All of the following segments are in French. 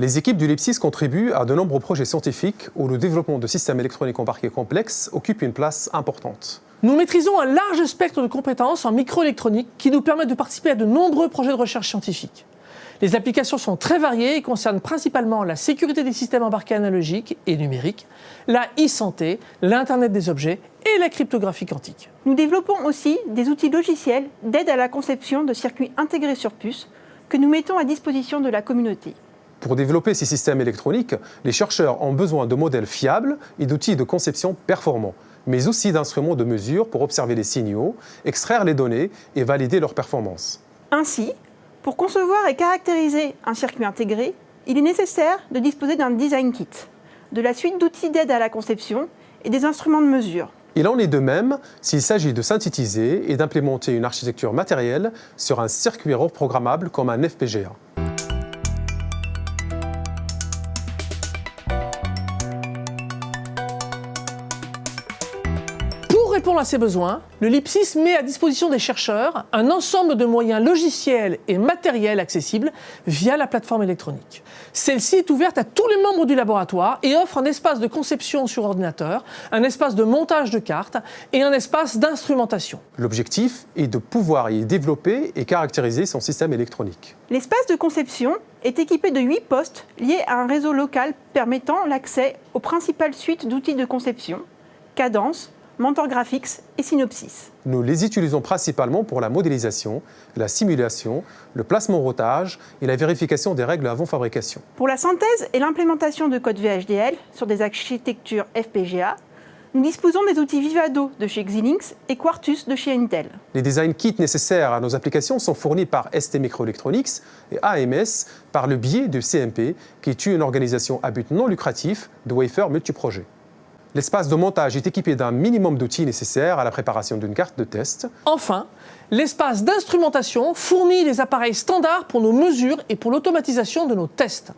Les équipes du LIPSIS contribuent à de nombreux projets scientifiques où le développement de systèmes électroniques embarqués complexes occupe une place importante. Nous maîtrisons un large spectre de compétences en microélectronique qui nous permettent de participer à de nombreux projets de recherche scientifique. Les applications sont très variées et concernent principalement la sécurité des systèmes embarqués analogiques et numériques, la e-santé, l'Internet des objets et la cryptographie quantique. Nous développons aussi des outils logiciels d'aide à la conception de circuits intégrés sur puce que nous mettons à disposition de la communauté. Pour développer ces systèmes électroniques, les chercheurs ont besoin de modèles fiables et d'outils de conception performants, mais aussi d'instruments de mesure pour observer les signaux, extraire les données et valider leur performance. Ainsi, pour concevoir et caractériser un circuit intégré, il est nécessaire de disposer d'un design kit, de la suite d'outils d'aide à la conception et des instruments de mesure. Il en est de même s'il s'agit de synthétiser et d'implémenter une architecture matérielle sur un circuit reprogrammable comme un FPGA. Répondre à ces besoins, le LIPSIS met à disposition des chercheurs un ensemble de moyens logiciels et matériels accessibles via la plateforme électronique. Celle-ci est ouverte à tous les membres du laboratoire et offre un espace de conception sur ordinateur, un espace de montage de cartes et un espace d'instrumentation. L'objectif est de pouvoir y développer et caractériser son système électronique. L'espace de conception est équipé de 8 postes liés à un réseau local permettant l'accès aux principales suites d'outils de conception, Cadence, Mentor Graphics et Synopsys. Nous les utilisons principalement pour la modélisation, la simulation, le placement rotage et la vérification des règles avant fabrication. Pour la synthèse et l'implémentation de code VHDL sur des architectures FPGA, nous disposons des outils Vivado de chez Xilinx et Quartus de chez Intel. Les design kits nécessaires à nos applications sont fournis par ST Microelectronics et AMS par le biais de CMP, qui est une organisation à but non lucratif de wafer multiprojet. L'espace de montage est équipé d'un minimum d'outils nécessaires à la préparation d'une carte de test. Enfin, l'espace d'instrumentation fournit des appareils standards pour nos mesures et pour l'automatisation de nos tests.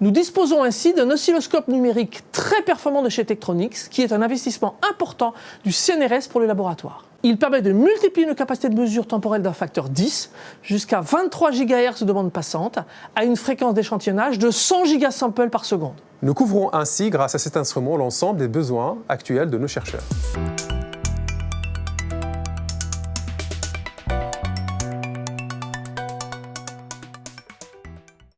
Nous disposons ainsi d'un oscilloscope numérique très performant de chez Tektronix, qui est un investissement important du CNRS pour le laboratoire. Il permet de multiplier nos capacités de mesure temporelle d'un facteur 10 jusqu'à 23 GHz de bande passante à une fréquence d'échantillonnage de 100 gigasamples par seconde. Nous couvrons ainsi, grâce à cet instrument, l'ensemble des besoins actuels de nos chercheurs.